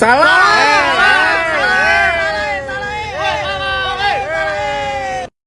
咋啦？